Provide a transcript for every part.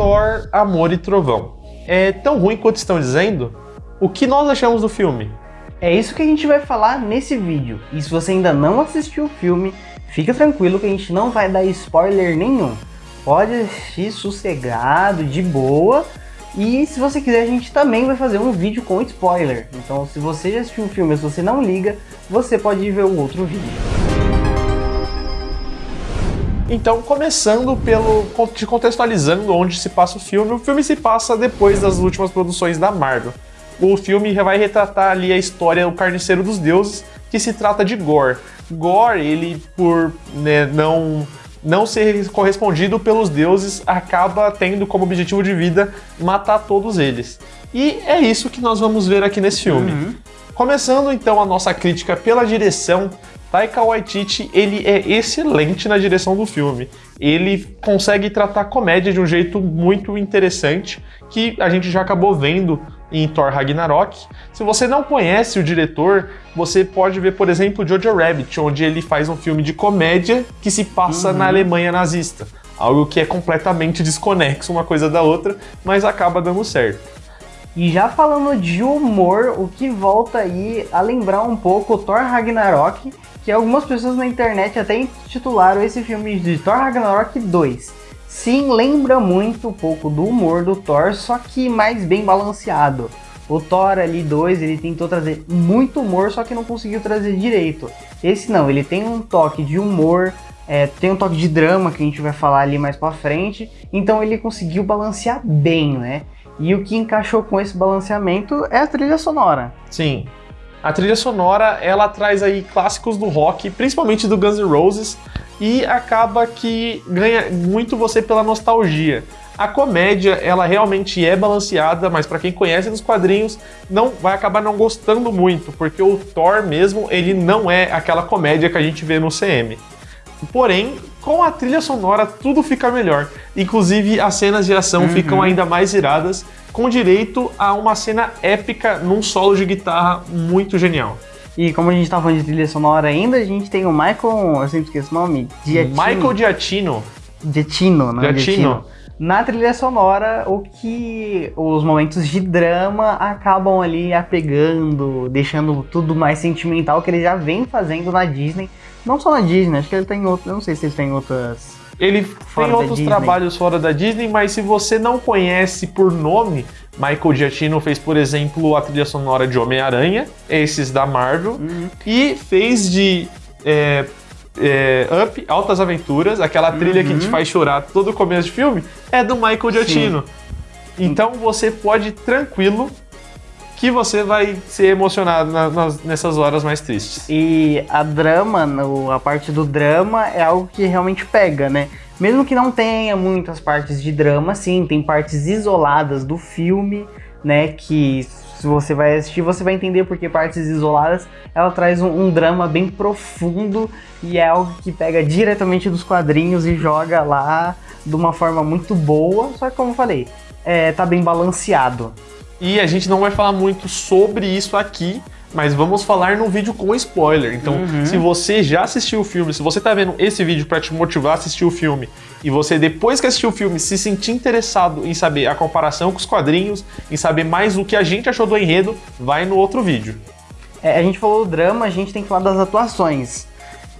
Thor, Amor e Trovão. É tão ruim quanto estão dizendo? O que nós achamos do filme? É isso que a gente vai falar nesse vídeo. E se você ainda não assistiu o filme, fica tranquilo que a gente não vai dar spoiler nenhum. Pode assistir sossegado, de boa. E se você quiser, a gente também vai fazer um vídeo com spoiler. Então se você já assistiu o filme, se você não liga, você pode ver o outro vídeo. Então, começando pelo te contextualizando onde se passa o filme, o filme se passa depois das últimas produções da Marvel. O filme vai retratar ali a história do Carniceiro dos Deuses, que se trata de Gore. Gore, ele por né, não não ser correspondido pelos deuses, acaba tendo como objetivo de vida matar todos eles. E é isso que nós vamos ver aqui nesse filme. Uhum. Começando então a nossa crítica pela direção, Taika Waititi, ele é excelente na direção do filme. Ele consegue tratar comédia de um jeito muito interessante, que a gente já acabou vendo em Thor Ragnarok. Se você não conhece o diretor, você pode ver, por exemplo, Jojo Rabbit, onde ele faz um filme de comédia que se passa uhum. na Alemanha nazista. Algo que é completamente desconexo uma coisa da outra, mas acaba dando certo. E já falando de humor, o que volta aí a lembrar um pouco o Thor Ragnarok, que algumas pessoas na internet até intitularam esse filme de Thor Ragnarok 2. Sim, lembra muito um pouco do humor do Thor, só que mais bem balanceado. O Thor ali 2, ele tentou trazer muito humor, só que não conseguiu trazer direito. Esse não, ele tem um toque de humor, é, tem um toque de drama que a gente vai falar ali mais pra frente, então ele conseguiu balancear bem, né? E o que encaixou com esse balanceamento é a trilha sonora. Sim, a trilha sonora, ela traz aí clássicos do rock, principalmente do Guns N' Roses, e acaba que ganha muito você pela nostalgia. A comédia, ela realmente é balanceada, mas para quem conhece dos quadrinhos, não vai acabar não gostando muito, porque o Thor mesmo, ele não é aquela comédia que a gente vê no CM. Porém, com a trilha sonora, tudo fica melhor. Inclusive, as cenas de ação uhum. ficam ainda mais iradas, com direito a uma cena épica num solo de guitarra muito genial. E como a gente tá falando de trilha sonora ainda, a gente tem o Michael, eu sempre esqueço o nome, Giacchino. Michael Giacchino. Giacchino, Giacchino. Giacchino. Na trilha sonora, o que os momentos de drama acabam ali apegando, deixando tudo mais sentimental que ele já vem fazendo na Disney. Não só na Disney, acho que ele tem outros, eu não sei se ele tem outras ele tem outros trabalhos fora da Disney, mas se você não conhece por nome, Michael Giacchino fez, por exemplo, a trilha sonora de Homem-Aranha, esses da Marvel, uhum. e fez de é, é, Up, Altas Aventuras, aquela trilha uhum. que te faz chorar todo o começo de filme, é do Michael Giacchino. Sim. Então você pode tranquilo que você vai ser emocionado na, nessas horas mais tristes. E a drama, no, a parte do drama é algo que realmente pega, né? Mesmo que não tenha muitas partes de drama, sim, tem partes isoladas do filme, né? Que se você vai assistir, você vai entender porque partes isoladas ela traz um, um drama bem profundo e é algo que pega diretamente dos quadrinhos e joga lá de uma forma muito boa. Só que como eu falei, é, tá bem balanceado. E a gente não vai falar muito sobre isso aqui, mas vamos falar num vídeo com spoiler. Então, uhum. se você já assistiu o filme, se você tá vendo esse vídeo para te motivar a assistir o filme, e você depois que assistiu o filme se sentir interessado em saber a comparação com os quadrinhos, em saber mais o que a gente achou do enredo, vai no outro vídeo. É, a gente falou do drama, a gente tem que falar das atuações.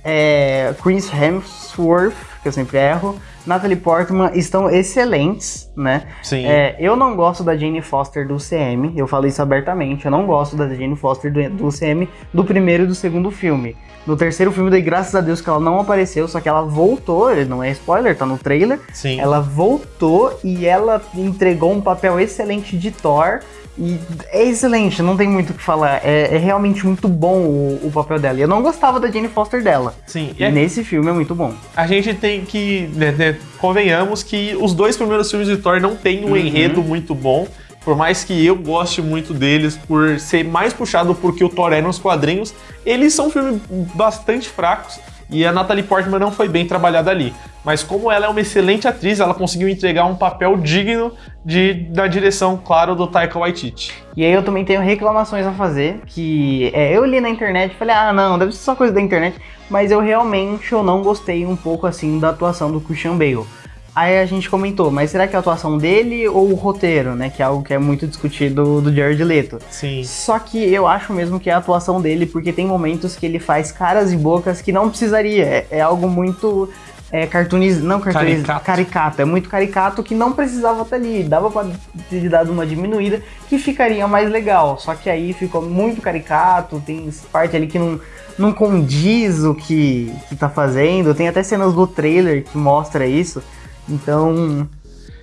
É, Chris Hemsworth, que eu sempre erro, Natalie Portman estão excelentes, né? Sim. É, eu não gosto da Jane Foster do CM, eu falei isso abertamente, eu não gosto da Jane Foster do, do CM do primeiro e do segundo filme. No terceiro filme, daí graças a Deus que ela não apareceu, só que ela voltou, não é spoiler, tá no trailer. Sim. Ela voltou e ela entregou um papel excelente de Thor. E é excelente, não tem muito o que falar. É, é realmente muito bom o, o, papel dela. E eu não gostava da Jane Foster dela. Sim. E é... nesse filme é muito bom. A gente tem que. Né, né, convenhamos que os dois primeiros filmes de Thor não têm um uhum. enredo muito bom. Por mais que eu goste muito deles, por ser mais puxado porque o Thor é nos quadrinhos, eles são filmes bastante fracos e a Natalie Portman não foi bem trabalhada ali. Mas como ela é uma excelente atriz, ela conseguiu entregar um papel digno de, da direção, claro, do Taika Waititi. E aí eu também tenho reclamações a fazer, que é, eu li na internet e falei, ah não, deve ser só coisa da internet, mas eu realmente eu não gostei um pouco assim da atuação do Christian Bale. Aí a gente comentou, mas será que é a atuação dele ou o roteiro, né? Que é algo que é muito discutido do Jared Leto. Sim. Só que eu acho mesmo que é a atuação dele, porque tem momentos que ele faz caras e bocas que não precisaria. É, é algo muito é, cartooniz... não cartooniz... Caricato. caricato. É muito caricato que não precisava estar ali. Dava pra ter dado uma diminuída que ficaria mais legal. Só que aí ficou muito caricato, tem parte ali que não, não condiz o que, que tá fazendo. Tem até cenas do trailer que mostra isso. Então,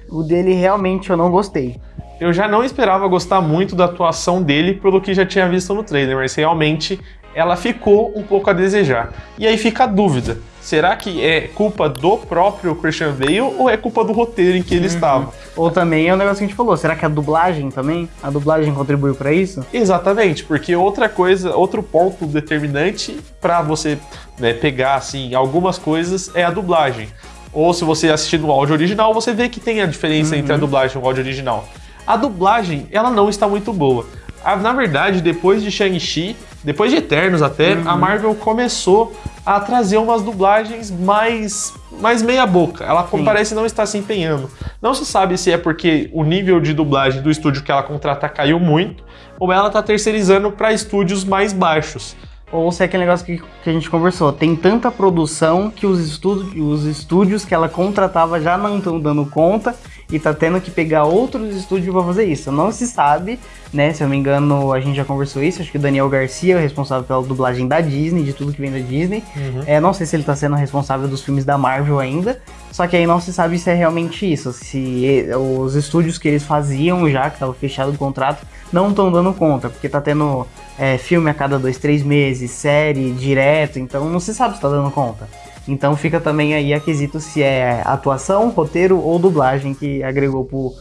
o dele realmente eu não gostei. Eu já não esperava gostar muito da atuação dele pelo que já tinha visto no trailer, mas realmente ela ficou um pouco a desejar. E aí fica a dúvida: será que é culpa do próprio Christian Bale ou é culpa do roteiro em que ele estava? Ou também é o negócio que a gente falou, será que a dublagem também? A dublagem contribuiu pra isso? Exatamente, porque outra coisa, outro ponto determinante para você né, pegar assim algumas coisas é a dublagem. Ou se você assistir no áudio original, você vê que tem a diferença entre a dublagem e o áudio original. A dublagem, ela não está muito boa. A- na verdade, depois de Shang-Chi, depois de Eternos até, a Marvel começou a trazer umas dublagens mais, mais meia boca. Ela Sim. parece não estar se empenhando. Não se sabe se é porque o nível de dublagem do estúdio que ela contrata caiu muito, ou ela está terceirizando para estúdios mais baixos. Ou se é aquele negócio que, que a gente conversou, tem tanta produção que os, estudo, os estúdios que ela contratava já não estão dando conta e tá tendo que pegar outros estúdios para fazer isso. Não se sabe, né? Se eu me engano, a gente já conversou isso. Acho que o Daniel Garcia é o responsável pela dublagem da Disney, de tudo que vem da Disney. É, não sei se ele tá sendo responsável dos filmes da Marvel ainda. Só que aí não se sabe se é realmente isso. Se os estúdios que eles faziam já, que tava fechado o contrato, não estão dando conta. Porque tá tendo é, filme a cada dois, três meses, série direto. Então não se sabe se tá dando conta. Então fica também aí a quesito se é atuação, roteiro ou dublagem que agregou pro,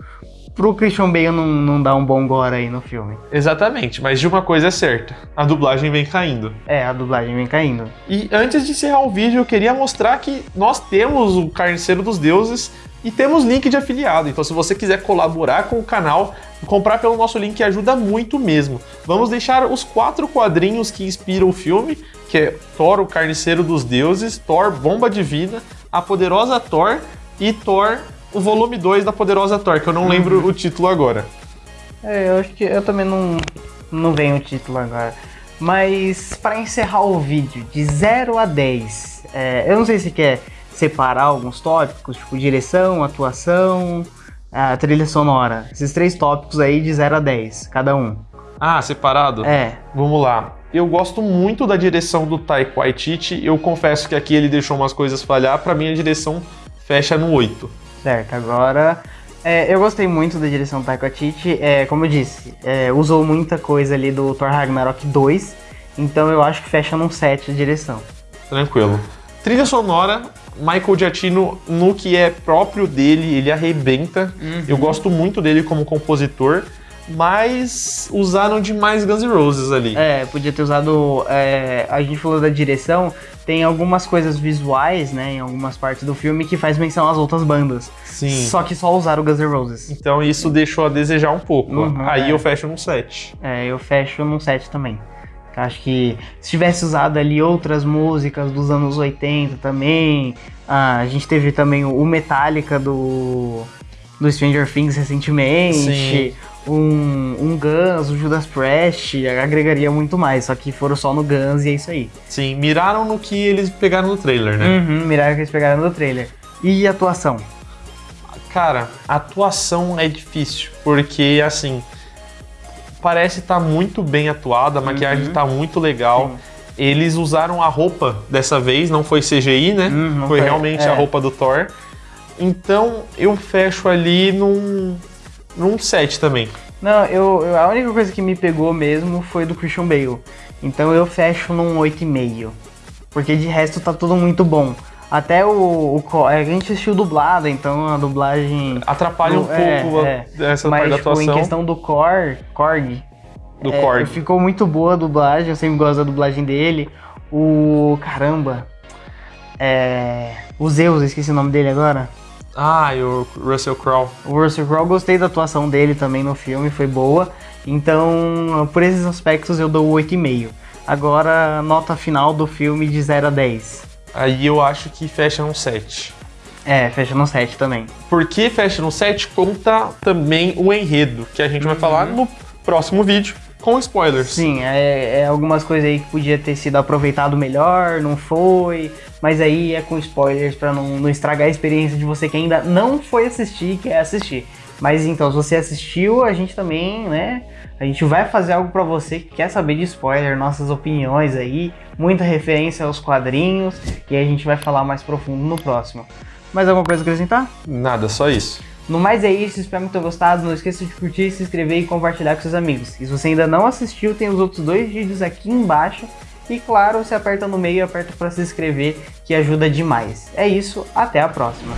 pro Christian Bale não, não dar um bom gore aí no filme. Exatamente, mas de uma coisa é certa: a dublagem vem caindo. É, a dublagem vem caindo. E antes de encerrar o vídeo, eu queria mostrar que nós temos o Carniceiro dos Deuses e temos link de afiliado. Então, se você quiser colaborar com o canal, comprar pelo nosso link ajuda muito mesmo. Vamos deixar os quatro quadrinhos que inspiram o filme, que é Thor, o Carniceiro dos Deuses, Thor, Bomba Divina, a Poderosa Thor e Thor, o volume 2 da Poderosa Thor, que eu não lembro o título agora. É, eu acho que eu também não, não venho o título agora. Mas para encerrar o vídeo, de 0 a 10, é, eu não sei se quer separar alguns tópicos, tipo direção, atuação, a trilha sonora. Esses três tópicos aí de 0 a 10, cada um. Ah, separado? É, Vamos lá. Eu gosto muito da direção do Taika Waititi. Eu confesso que aqui ele deixou umas coisas falhar. Pra mim, a direção fecha no 8. certo. Agora, é, eu gostei muito da direção do Taika Waititi. É, como eu disse, é, usou muita coisa ali do Thor Ragnarok 2. Então eu acho que fecha num 7 de direção. Tranquilo. Trilha sonora, Michael Giacchino, no que é próprio dele, ele arrebenta. Eu gosto muito dele como compositor, mas usaram demais Guns N' Roses ali. É, podia ter usado. é, a gente falou da direção, tem algumas coisas visuais, né, em algumas partes do filme que faz menção às outras bandas. Sim. Só que só usaram o Guns N' Roses. Então isso deixou a desejar um pouco. Uhum, Aí é. eu fecho num 7. É, eu fecho num 7 também. Acho que se tivesse usado ali outras músicas dos anos 80 também. ah, a gente teve também o Metallica do, do Stranger Things recentemente. Sim. Um, um Guns, o Judas Priest, agregaria muito mais. Só que foram só no Guns e é isso aí. Sim, miraram no que eles pegaram no trailer, né? Uhum, miraram que eles pegaram no trailer. E atuação? Cara, atuação é difícil, porque assim, parece estar muito bem atuada, a maquiagem tá muito legal. Uhum. Sim. Eles usaram a roupa dessa vez, não foi CGI, né? Hum, não foi foi, realmente é. a roupa do Thor. Então eu fecho ali num, num 7 também. Não, eu, eu- a única coisa que me pegou mesmo foi do Christian Bale. Então eu fecho num 8,5. Porque de resto tá tudo muito bom. Até o, o co- a gente assistiu dublado, então a dublagem. Atrapalha um do- é, pouco a- é. essa Mas parte da tipo, em atuação questão do Korg, Korg do é, Korg. ficou muito boa a dublagem, eu sempre gosto da dublagem dele. O. Caramba! É. O Zeus, eu esqueci o nome dele agora. Ah, e o Russell Crowe. O Russell Crowe, gostei da atuação dele também no filme, foi boa. Então, por esses aspectos, eu dou 8,5. Agora, nota final do filme de 0 a 10. Aí eu acho que fecha num 7. É, fecha no 7 também. Porque fecha no 7 conta também o enredo, que a gente vai falar no próximo vídeo com spoilers. Sim, é, é algumas coisas aí que podia ter sido aproveitado melhor, não foi, mas aí é com spoilers pra não, não estragar a experiência de você que ainda não foi assistir e quer assistir. Mas então, se você assistiu, a gente também, né? A gente vai fazer algo pra você que quer saber de spoiler, nossas opiniões aí, muita referência aos quadrinhos, e a gente vai falar mais profundo no próximo. Mais alguma coisa a acrescentar? Nada, só isso. No mais é isso, espero que tenham gostado. Não esqueça de curtir, se inscrever e compartilhar com seus amigos. E se você ainda não assistiu, tem os outros dois vídeos aqui embaixo. E claro, você aperta no meio e aperta para se inscrever, que ajuda demais. É isso, até a próxima.